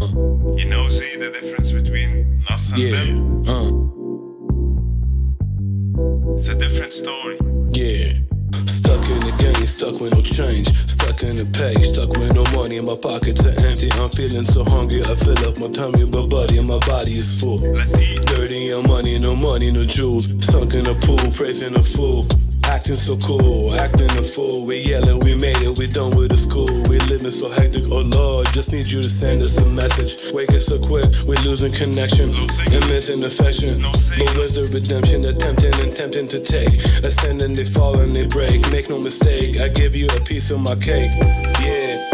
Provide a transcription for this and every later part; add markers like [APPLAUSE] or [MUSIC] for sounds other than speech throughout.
You know, see the difference between us and Yeah, them? uh, It's a different story. yeah. Stuck in the game, stuck with no change. Stuck in the pay, stuck with no money. My pockets are empty. I'm feeling so hungry. I fill up my tummy, but buddy, my body is full. Let's eat. Dirty and money, no money, no jewels. Sunk in the pool, praising a fool. Acting so cool, acting a fool. We yelling, we made it, we done with the school. We living so hectic, oh Lord, just need you to send us a message. Waking so quick, we losing connection and missing affection. But where's the redemption? Attempting and tempting to take. Ascending, they fall and they break. Make no mistake, I give you a piece of my cake. Yeah,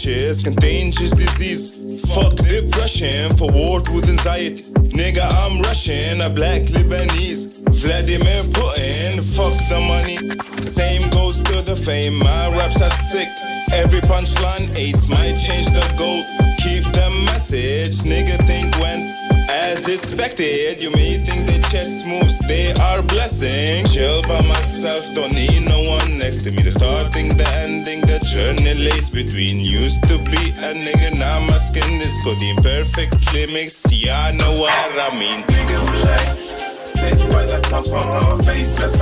rashes, contagious disease. Fuck depression, forward with anxiety. Nigga, I'm Russian, a black Lebanese. Vladimir Putin, fuck the money. Same goes to the fame, my raps are sick. Every punchline aids might change the goal. Keep the message, nigga, think when as expected, you may think the chess moves, they are blessing. Chill by myself, don't need no one next to me. The starting, the ending, the journey lays between. Used to be a nigga, now my skin is coding perfectly mixed. Yeah, I know what I mean. Nigga, relax. Sit by the sofa, face to face.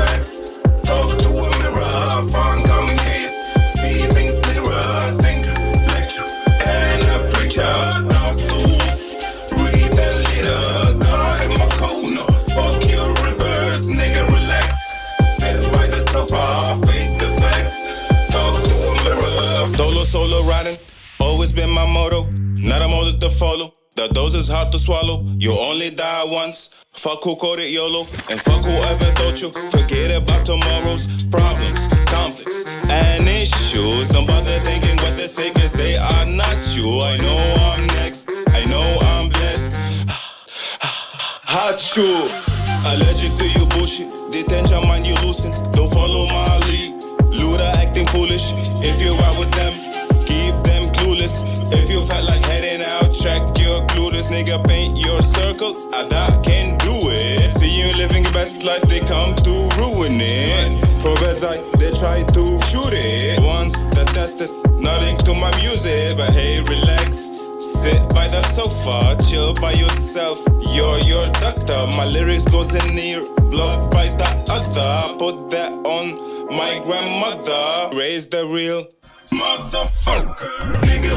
Riding, always been my motto. Not a model to follow. The dose is hard to swallow. You only die once. Fuck who called it YOLO. And fuck whoever told you. Forget about tomorrow's problems, conflicts, and issues. Don't bother thinking what they say, cause they are not you. I know I'm next. I know I'm blessed. [SIGHS] Hot shoe. Allergic to you bullshit. Detention mind you loosen. Don't follow my lead. Luda acting foolish. If you're out with them, clueless. Nigga, paint your circle. I that can do it. See you living your best life, they come to ruin it. From bedside, they try to shoot it. Once the test is nothing to my music, but hey, relax. Sit by the sofa, chill by yourself. You're your doctor. My lyrics goes in near, blocked by the other. Put that on my grandmother. Raise the real. motherfucker. Nigga,